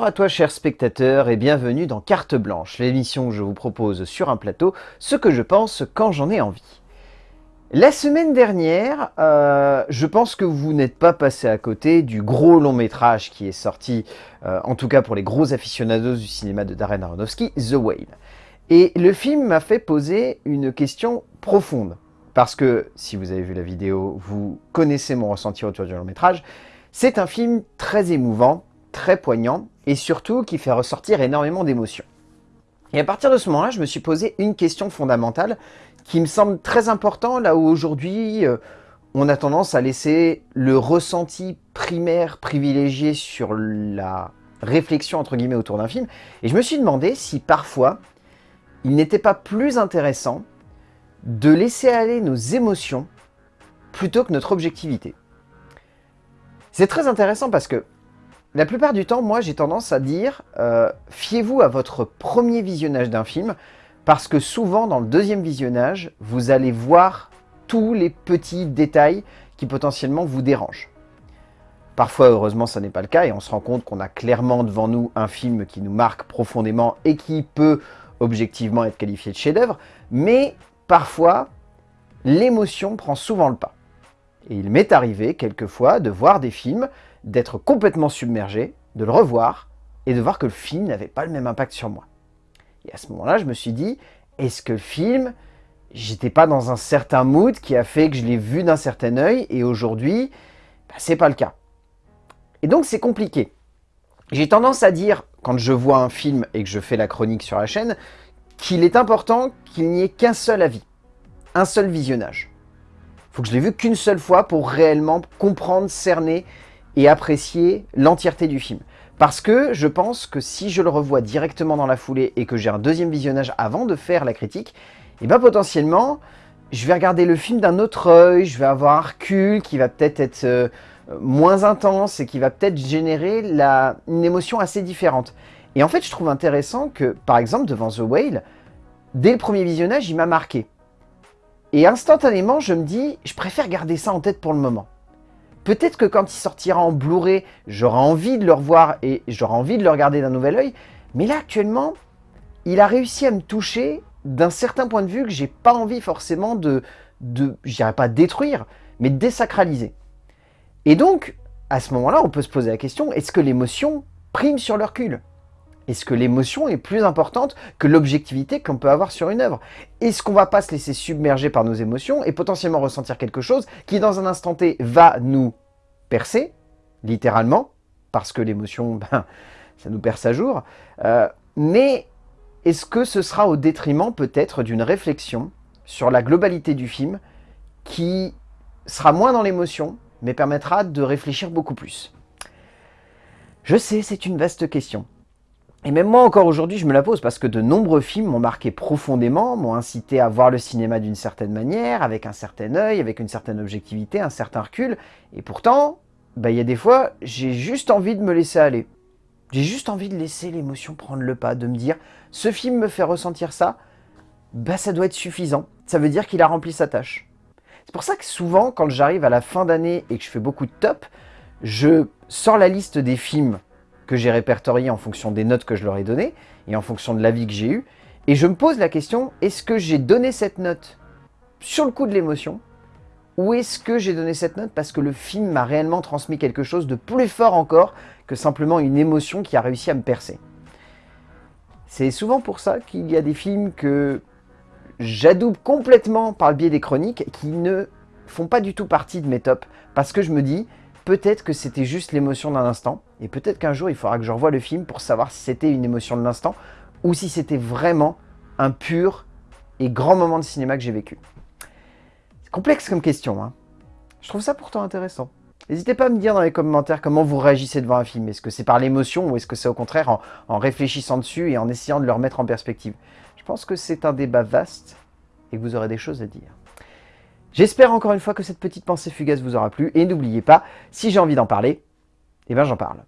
Bonjour à toi chers spectateurs et bienvenue dans Carte Blanche, l'émission où je vous propose sur un plateau ce que je pense quand j'en ai envie. La semaine dernière, euh, je pense que vous n'êtes pas passé à côté du gros long métrage qui est sorti, euh, en tout cas pour les gros aficionados du cinéma de Darren Aronofsky, The Whale. Et le film m'a fait poser une question profonde. Parce que, si vous avez vu la vidéo, vous connaissez mon ressenti autour du long métrage. C'est un film très émouvant, très poignant et surtout qui fait ressortir énormément d'émotions. Et à partir de ce moment-là, je me suis posé une question fondamentale qui me semble très importante là où aujourd'hui euh, on a tendance à laisser le ressenti primaire privilégié sur la réflexion entre guillemets autour d'un film. Et je me suis demandé si parfois il n'était pas plus intéressant de laisser aller nos émotions plutôt que notre objectivité. C'est très intéressant parce que la plupart du temps, moi, j'ai tendance à dire euh, fiez-vous à votre premier visionnage d'un film, parce que souvent, dans le deuxième visionnage, vous allez voir tous les petits détails qui potentiellement vous dérangent. Parfois, heureusement, ça n'est pas le cas, et on se rend compte qu'on a clairement devant nous un film qui nous marque profondément et qui peut objectivement être qualifié de chef-d'œuvre, mais parfois, l'émotion prend souvent le pas. Et il m'est arrivé quelquefois de voir des films d'être complètement submergé, de le revoir, et de voir que le film n'avait pas le même impact sur moi. Et à ce moment-là, je me suis dit, est-ce que le film, j'étais pas dans un certain mood qui a fait que je l'ai vu d'un certain œil, et aujourd'hui, bah, c'est pas le cas. Et donc c'est compliqué. J'ai tendance à dire, quand je vois un film et que je fais la chronique sur la chaîne, qu'il est important qu'il n'y ait qu'un seul avis, un seul visionnage. Faut que je l'ai vu qu'une seule fois pour réellement comprendre, cerner et apprécier l'entièreté du film. Parce que je pense que si je le revois directement dans la foulée et que j'ai un deuxième visionnage avant de faire la critique, et eh bien potentiellement, je vais regarder le film d'un autre œil, je vais avoir un recul qui va peut-être être, euh, moins intense et qui va peut-être générer la, une émotion assez différente. Et en fait, je trouve intéressant que, par exemple, devant The Whale, dès le premier visionnage, il m'a marqué. Et instantanément, je me dis, je préfère garder ça en tête pour le moment. Peut-être que quand il sortira en Blu-ray, j'aurai envie de le revoir et j'aurai envie de le regarder d'un nouvel œil. Mais là, actuellement, il a réussi à me toucher d'un certain point de vue que j'ai pas envie forcément de, de je pas détruire, mais de désacraliser. Et donc, à ce moment-là, on peut se poser la question, est-ce que l'émotion prime sur le recul? Est-ce que l'émotion est plus importante que l'objectivité qu'on peut avoir sur une œuvre? Est-ce qu'on va pas se laisser submerger par nos émotions et potentiellement ressentir quelque chose qui, dans un instant T, va nous percer, littéralement, parce que l'émotion, ben, ça nous perce à jour, euh, mais est-ce que ce sera au détriment peut-être d'une réflexion sur la globalité du film qui sera moins dans l'émotion, mais permettra de réfléchir beaucoup plus? Je sais, c'est une vaste question. Et même moi encore aujourd'hui, je me la pose parce que de nombreux films m'ont marqué profondément, m'ont incité à voir le cinéma d'une certaine manière, avec un certain œil, avec une certaine objectivité, un certain recul. Et pourtant, bah, il y a des fois, j'ai juste envie de me laisser aller. J'ai juste envie de laisser l'émotion prendre le pas, de me dire, ce film me fait ressentir ça, bah ça doit être suffisant. Ça veut dire qu'il a rempli sa tâche. C'est pour ça que souvent, quand j'arrive à la fin d'année et que je fais beaucoup de top, je sors la liste des films que j'ai répertorié en fonction des notes que je leur ai données et en fonction de l'avis que j'ai eu. Et je me pose la question, est-ce que j'ai donné cette note sur le coup de l'émotion ou est-ce que j'ai donné cette note parce que le film m'a réellement transmis quelque chose de plus fort encore que simplement une émotion qui a réussi à me percer? C'est souvent pour ça qu'il y a des films que j'adoube complètement par le biais des chroniques qui ne font pas du tout partie de mes tops parce que je me dis, peut-être que c'était juste l'émotion d'un instant, et peut-être qu'un jour il faudra que je revoie le film pour savoir si c'était une émotion de l'instant, ou si c'était vraiment un pur et grand moment de cinéma que j'ai vécu. C'est complexe comme question, hein. Je trouve ça pourtant intéressant. N'hésitez pas à me dire dans les commentaires comment vous réagissez devant un film. Est-ce que c'est par l'émotion ou est-ce que c'est au contraire en, en, réfléchissant dessus et en essayant de le remettre en perspective? Je pense que c'est un débat vaste et que vous aurez des choses à dire. J'espère encore une fois que cette petite pensée fugace vous aura plu, et n'oubliez pas, si j'ai envie d'en parler, eh ben j'en parle.